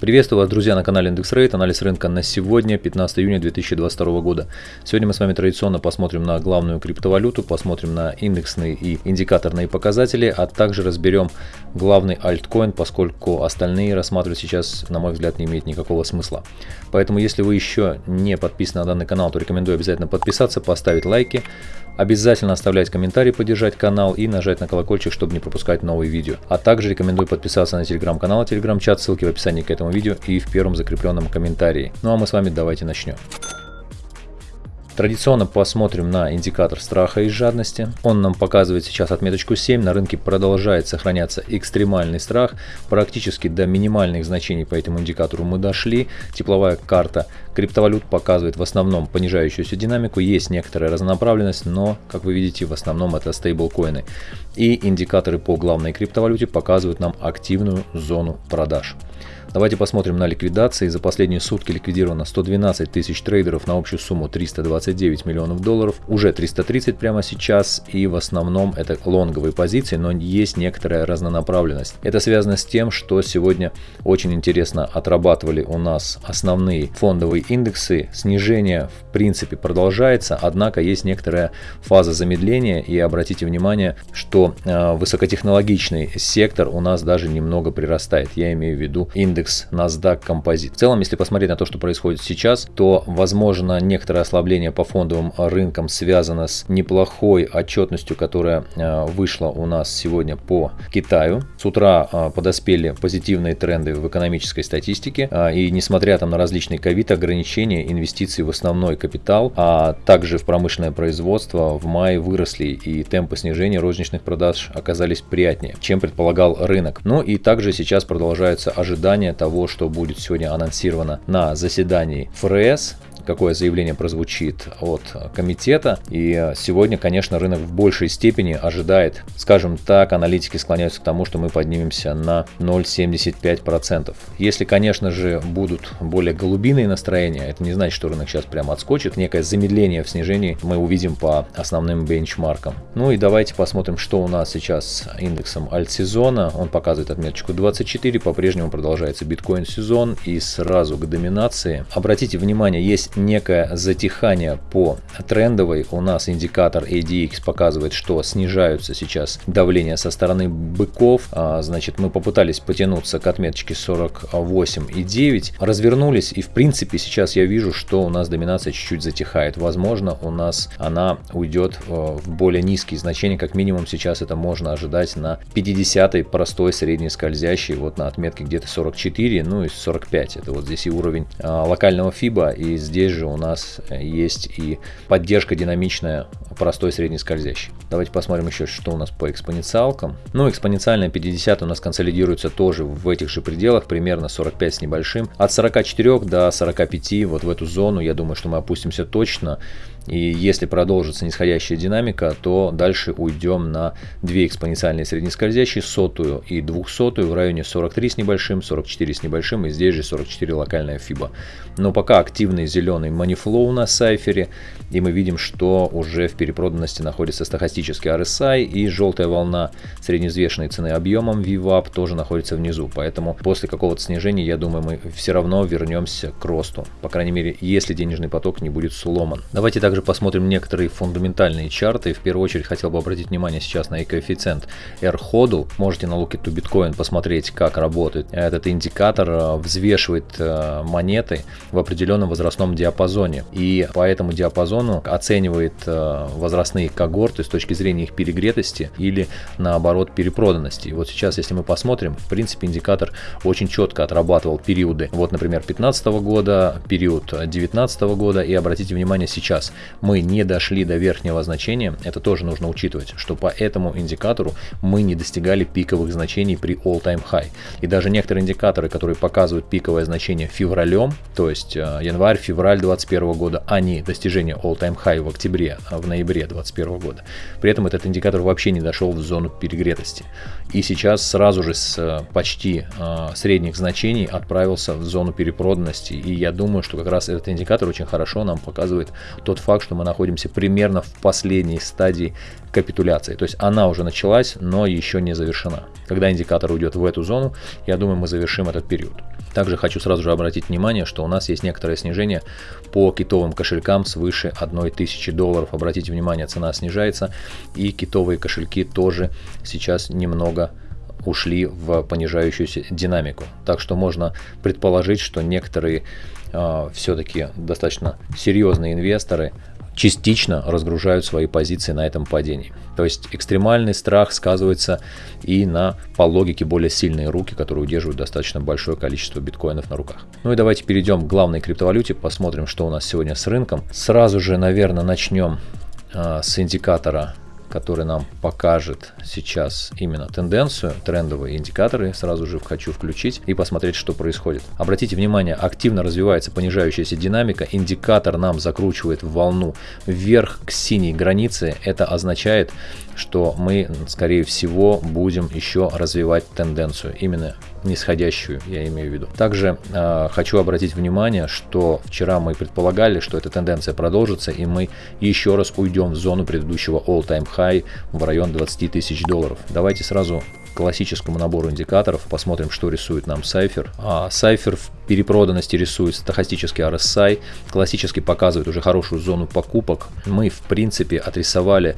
Приветствую вас, друзья, на канале Индекс Рейт. Анализ рынка на сегодня, 15 июня 2022 года. Сегодня мы с вами традиционно посмотрим на главную криптовалюту, посмотрим на индексные и индикаторные показатели, а также разберем главный альткоин, поскольку остальные рассматривать сейчас, на мой взгляд, не имеет никакого смысла. Поэтому, если вы еще не подписаны на данный канал, то рекомендую обязательно подписаться, поставить лайки, Обязательно оставлять комментарий, поддержать канал и нажать на колокольчик, чтобы не пропускать новые видео. А также рекомендую подписаться на телеграм-канал, телеграм-чат, ссылки в описании к этому видео и в первом закрепленном комментарии. Ну а мы с вами давайте начнем. Традиционно посмотрим на индикатор страха и жадности. Он нам показывает сейчас отметочку 7. На рынке продолжает сохраняться экстремальный страх. Практически до минимальных значений по этому индикатору мы дошли. Тепловая карта криптовалют показывает в основном понижающуюся динамику. Есть некоторая разнонаправленность, но, как вы видите, в основном это стейблкоины. И индикаторы по главной криптовалюте показывают нам активную зону продаж. Давайте посмотрим на ликвидации. За последние сутки ликвидировано 112 тысяч трейдеров на общую сумму 329 миллионов долларов. Уже 330 прямо сейчас. И в основном это лонговые позиции, но есть некоторая разнонаправленность. Это связано с тем, что сегодня очень интересно отрабатывали у нас основные фондовые индексы. Снижение в принципе продолжается, однако есть некоторая фаза замедления. И обратите внимание, что э, высокотехнологичный сектор у нас даже немного прирастает. Я имею в виду индекс индекс NASDAQ Composite. В целом, если посмотреть на то, что происходит сейчас, то возможно некоторое ослабление по фондовым рынкам связано с неплохой отчетностью, которая э, вышла у нас сегодня по Китаю. С утра э, подоспели позитивные тренды в экономической статистике, э, и несмотря там на различные ковид ограничения, инвестиции в основной капитал, а также в промышленное производство в мае выросли, и темпы снижения розничных продаж оказались приятнее, чем предполагал рынок. Ну и также сейчас продолжаются ожидания того, что будет сегодня анонсировано на заседании ФРС какое заявление прозвучит от комитета. И сегодня, конечно, рынок в большей степени ожидает, скажем так, аналитики склоняются к тому, что мы поднимемся на 0,75%. Если, конечно же, будут более голубиные настроения, это не значит, что рынок сейчас прямо отскочит. Некое замедление в снижении мы увидим по основным бенчмаркам. Ну и давайте посмотрим, что у нас сейчас индексом альтсезона. Он показывает отметочку 24, по-прежнему продолжается биткоин сезон и сразу к доминации. Обратите внимание, есть некое затихание по трендовой. У нас индикатор ADX показывает, что снижаются сейчас давление со стороны быков. А, значит, мы попытались потянуться к отметочке 48,9, развернулись и в принципе сейчас я вижу, что у нас доминация чуть-чуть затихает. Возможно, у нас она уйдет э, в более низкие значения, как минимум сейчас это можно ожидать на 50 простой средний скользящий, вот на отметке где-то 44, ну и 45. Это вот здесь и уровень а, локального FIBA, и здесь здесь же у нас э, есть и поддержка динамичная простой средний скользящий. Давайте посмотрим еще, что у нас по экспоненциалкам. Ну, экспоненциальная 50 у нас консолидируется тоже в этих же пределах, примерно 45 с небольшим. От 44 до 45 вот в эту зону, я думаю, что мы опустимся точно. И если продолжится нисходящая динамика, то дальше уйдем на две экспоненциальные среднескользящие, сотую и двухсотую в районе 43 с небольшим, 44 с небольшим и здесь же 44 локальная FIBA. Но пока активный зеленый манифлоу на сайфере, и мы видим, что уже в перепроданности находится стахастический RSI и желтая волна средневзвешенной цены объемом VWAP тоже находится внизу. Поэтому после какого-то снижения, я думаю, мы все равно вернемся к росту. По крайней мере, если денежный поток не будет сломан. Давайте также посмотрим некоторые фундаментальные чарты. В первую очередь хотел бы обратить внимание сейчас на коэффициент R-HODL. Можете на Look to Bitcoin посмотреть, как работает. Этот индикатор э, взвешивает э, монеты в определенном возрастном диапазоне. И по этому диапазону оценивает э, возрастные когорты с точки зрения их перегретости или наоборот перепроданности. И вот сейчас, если мы посмотрим, в принципе индикатор очень четко отрабатывал периоды. Вот, например, 2015 года, период 2019 года и обратите внимание сейчас мы не дошли до верхнего значения, это тоже нужно учитывать, что по этому индикатору мы не достигали пиковых значений при all-time high. И даже некоторые индикаторы, которые показывают пиковое значение февралем, то есть э, январь-февраль 2021 года, они достижение all-time high в октябре, а в ноябре 2021 года. При этом этот индикатор вообще не дошел в зону перегретости. И сейчас сразу же с э, почти э, средних значений отправился в зону перепроданности. И я думаю, что как раз этот индикатор очень хорошо нам показывает тот факт, факт, что мы находимся примерно в последней стадии капитуляции. То есть она уже началась, но еще не завершена. Когда индикатор уйдет в эту зону, я думаю, мы завершим этот период. Также хочу сразу же обратить внимание, что у нас есть некоторое снижение по китовым кошелькам свыше 1000 долларов. Обратите внимание, цена снижается и китовые кошельки тоже сейчас немного ушли в понижающуюся динамику. Так что можно предположить, что некоторые э, а, все-таки достаточно серьезные инвесторы частично разгружают свои позиции на этом падении. То есть экстремальный страх сказывается и на, по логике, более сильные руки, которые удерживают достаточно большое количество биткоинов на руках. Ну и давайте перейдем к главной криптовалюте, посмотрим, что у нас сегодня с рынком. Сразу же, наверное, начнем э, с индикатора который нам покажет сейчас именно тенденцию, трендовые индикаторы. Сразу же хочу включить и посмотреть, что происходит. Обратите внимание, активно развивается понижающаяся динамика. Индикатор нам закручивает волну вверх к синей границе. Это означает, что мы, скорее всего, будем еще развивать тенденцию, именно нисходящую, я имею в виду. Также э, хочу обратить внимание, что вчера мы предполагали, что эта тенденция продолжится, и мы еще раз уйдем в зону предыдущего all-time high в район 20 тысяч долларов. Давайте сразу классическому набору индикаторов, посмотрим, что рисует нам Cypher. А Cypher в перепроданности рисует стахастический RSI, классически показывает уже хорошую зону покупок. Мы, в принципе, отрисовали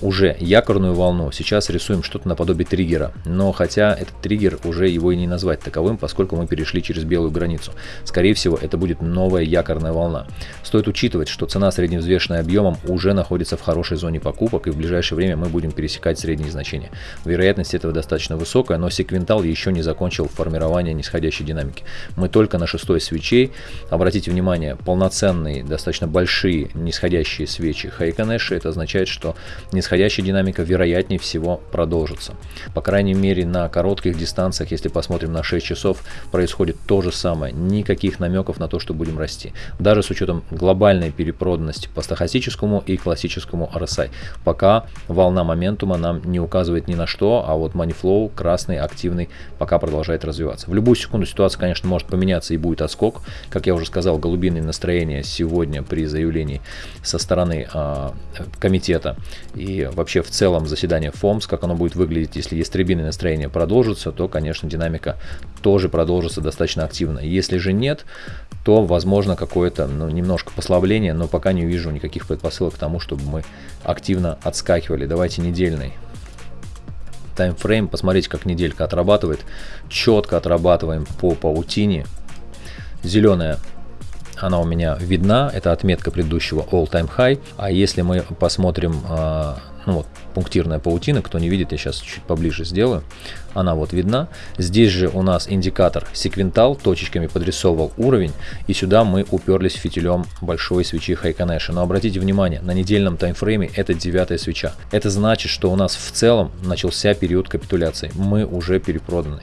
уже якорную волну, сейчас рисуем что-то наподобие триггера. Но хотя этот триггер уже его и не назвать таковым, поскольку мы перешли через белую границу. Скорее всего, это будет новая якорная волна. Стоит учитывать, что цена средневзвешенная объемом уже находится в хорошей зоне покупок, и в ближайшее время мы будем пересекать средние значения. Вероятность этого достаточно высокая, но секвентал еще не закончил формирование нисходящей динамики. Мы только на шестой свечей. Обратите внимание, полноценные, достаточно большие нисходящие свечи Хайконэши. Это означает, что нисходящая динамика вероятнее всего продолжится. По крайней мере на коротких дистанциях, если посмотрим на 6 часов, происходит то же самое. Никаких намеков на то, что будем расти. Даже с учетом глобальной перепроданности по стахастическому и классическому RSI. Пока волна моментума нам не указывает ни на что, а вот money красный, активный, пока продолжает развиваться. В любую секунду ситуация, конечно, может поменяться и будет отскок. Как я уже сказал, голубиные настроения сегодня при заявлении со стороны э, комитета и и вообще в целом заседание ФОМС, как оно будет выглядеть, если ястребиное настроение продолжится, то, конечно, динамика тоже продолжится достаточно активно. Если же нет, то возможно какое-то ну, немножко послабление, но пока не вижу никаких предпосылок к тому, чтобы мы активно отскакивали. Давайте недельный таймфрейм, посмотрите, как неделька отрабатывает. Четко отрабатываем по паутине. Зеленая она у меня видна, это отметка предыдущего all-time high. А если мы посмотрим, а, ну вот, пунктирная паутина, кто не видит, я сейчас чуть поближе сделаю, она вот видна. Здесь же у нас индикатор секвентал, точечками подрисовывал уровень, и сюда мы уперлись фитилем большой свечи Хайконэша. Но обратите внимание, на недельном таймфрейме это девятая свеча. Это значит, что у нас в целом начался период капитуляции, мы уже перепроданы.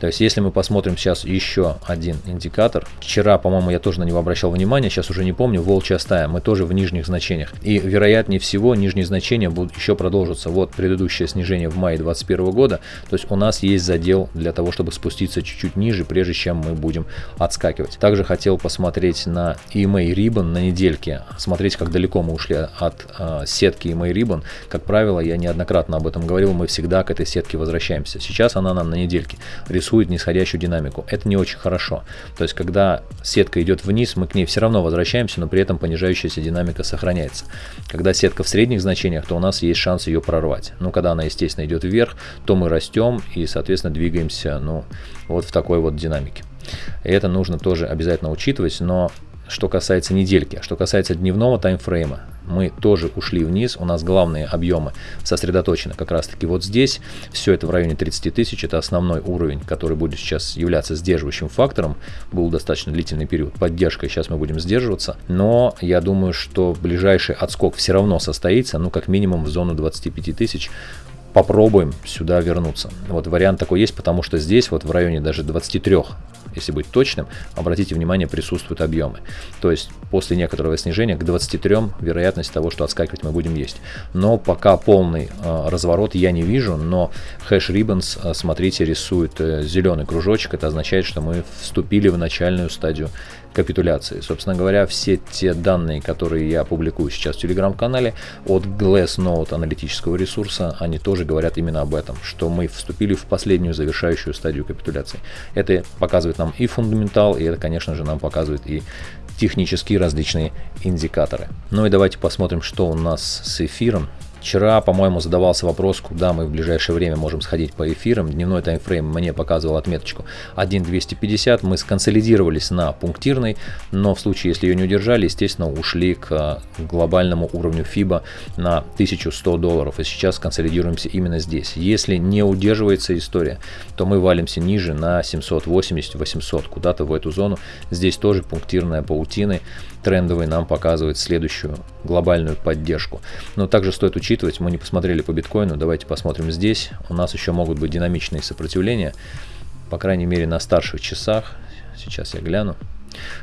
То есть, если мы посмотрим сейчас еще один индикатор, вчера, по-моему, я тоже на него обращал внимание, сейчас уже не помню, волчья стая, мы тоже в нижних значениях. И вероятнее всего, нижние значения будут еще продолжиться. Вот предыдущее снижение в мае 2021 года, то есть у нас есть задел для того, чтобы спуститься чуть-чуть ниже, прежде чем мы будем отскакивать. Также хотел посмотреть на EMA Ribbon на недельке, смотреть, как далеко мы ушли от э, сетки EMA Ribbon. Как правило, я неоднократно об этом говорил, мы всегда к этой сетке возвращаемся. Сейчас она нам на недельке рисует рисует нисходящую динамику. Это не очень хорошо. То есть, когда сетка идет вниз, мы к ней все равно возвращаемся, но при этом понижающаяся динамика сохраняется. Когда сетка в средних значениях, то у нас есть шанс ее прорвать. Но когда она, естественно, идет вверх, то мы растем и, соответственно, двигаемся ну, вот в такой вот динамике. И это нужно тоже обязательно учитывать, но что касается недельки. Что касается дневного таймфрейма, мы тоже ушли вниз, у нас главные объемы сосредоточены как раз таки вот здесь. Все это в районе 30 тысяч, это основной уровень, который будет сейчас являться сдерживающим фактором. Был достаточно длительный период поддержкой, сейчас мы будем сдерживаться. Но я думаю, что ближайший отскок все равно состоится, ну как минимум в зону 25 тысяч попробуем сюда вернуться. Вот вариант такой есть, потому что здесь вот в районе даже 23 если быть точным, обратите внимание, присутствуют объемы. То есть после некоторого снижения к 23 вероятность того, что отскакивать мы будем есть. Но пока полный э, разворот я не вижу, но хэш Ribbons, э, смотрите, рисует э, зеленый кружочек. Это означает, что мы вступили в начальную стадию капитуляции. Собственно говоря, все те данные, которые я публикую сейчас в телеграм-канале от Glassnode аналитического ресурса, они тоже говорят именно об этом, что мы вступили в последнюю завершающую стадию капитуляции. Это показывает нам и фундаментал, и это, конечно же, нам показывает и технические различные индикаторы. Ну и давайте посмотрим, что у нас с эфиром. Вчера, по-моему, задавался вопрос, куда мы в ближайшее время можем сходить по эфирам. Дневной таймфрейм мне показывал отметочку 1.250. Мы сконсолидировались на пунктирной, но в случае, если ее не удержали, естественно, ушли к глобальному уровню FIBA на 1100 долларов. И сейчас консолидируемся именно здесь. Если не удерживается история, то мы валимся ниже на 780-800, куда-то в эту зону. Здесь тоже пунктирная паутины трендовый нам показывает следующую глобальную поддержку. Но также стоит учитывать, мы не посмотрели по биткоину, давайте посмотрим здесь. У нас еще могут быть динамичные сопротивления, по крайней мере на старших часах. Сейчас я гляну.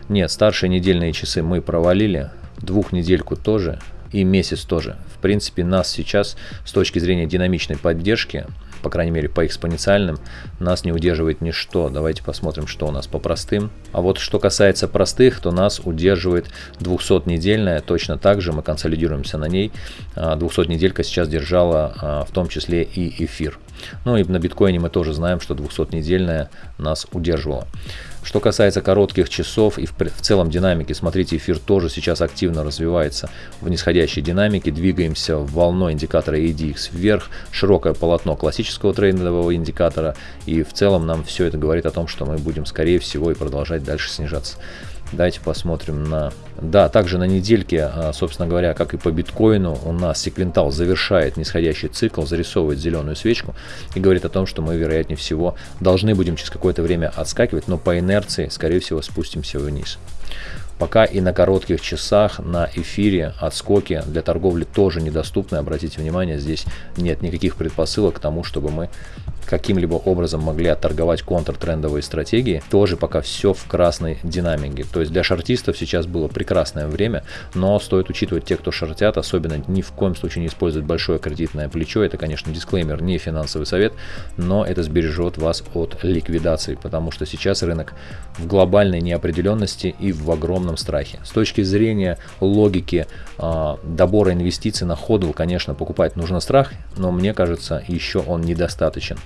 Нет, старшие недельные часы мы провалили, двухнедельку тоже и месяц тоже. В принципе, нас сейчас с точки зрения динамичной поддержки по крайней мере по экспоненциальным, нас не удерживает ничто. Давайте посмотрим, что у нас по простым. А вот что касается простых, то нас удерживает 200-недельная, точно так же мы консолидируемся на ней. 200-неделька а, сейчас держала а, в том числе и эфир. Ну и на биткоине мы тоже знаем, что 200-недельная нас удерживала. Что касается коротких часов и в, в целом динамики, смотрите, эфир тоже сейчас активно развивается в нисходящей динамике. Двигаемся волной индикатора ADX вверх, широкое полотно классического трейдового индикатора. И в целом нам все это говорит о том, что мы будем скорее всего и продолжать дальше снижаться. Давайте посмотрим на... Да, также на недельке, а, собственно говоря, как и по биткоину, у нас секвентал завершает нисходящий цикл, зарисовывает зеленую свечку и говорит о том, что мы, вероятнее всего, должны будем через какое-то время отскакивать, но по инерции, скорее всего, спустимся вниз. Пока и на коротких часах на эфире отскоки для торговли тоже недоступны. Обратите внимание, здесь нет никаких предпосылок к тому, чтобы мы каким-либо образом могли отторговать контртрендовые стратегии. Тоже пока все в красной динамике. То есть для шортистов сейчас было прекрасное время, но стоит учитывать те, кто шортят, особенно ни в коем случае не использовать большое кредитное плечо. Это, конечно, дисклеймер, не финансовый совет, но это сбережет вас от ликвидации, потому что сейчас рынок в глобальной неопределенности и в огромном страхе. С точки зрения логики э, добора инвестиций на ходу, конечно, покупать нужно страх, но мне кажется, еще он недостаточен.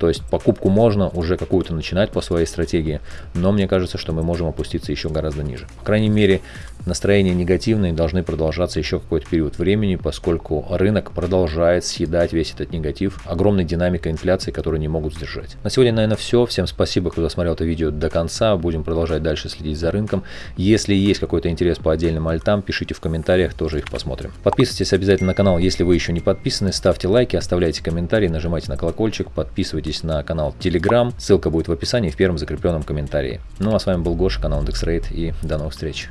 То есть покупку можно уже какую-то начинать по своей стратегии, но мне кажется, что мы можем опуститься еще гораздо ниже. По крайней мере, настроения негативные должны продолжаться еще какой-то период времени, поскольку рынок продолжает съедать весь этот негатив огромной динамикой инфляции, которую не могут сдержать. На сегодня, наверное, все. Всем спасибо, кто досмотрел это видео до конца. Будем продолжать дальше следить за рынком. Если есть какой-то интерес по отдельным альтам, пишите в комментариях, тоже их посмотрим. Подписывайтесь обязательно на канал, если вы еще не подписаны. Ставьте лайки, оставляйте комментарии, нажимайте на колокольчик, подписывайтесь подписывайтесь на канал Telegram, ссылка будет в описании в первом закрепленном комментарии. Ну а с вами был Гоша, канал IndexRate и до новых встреч.